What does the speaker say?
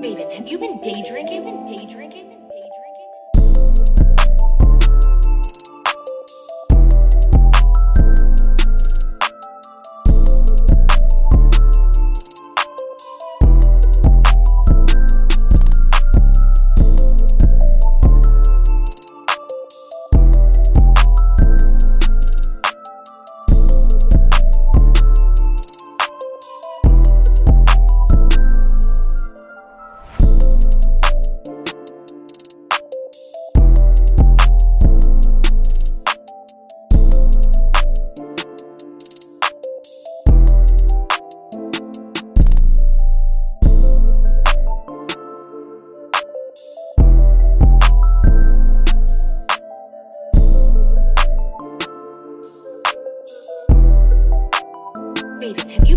Raiden, have you been day drinking? Have you been day drinking? beat.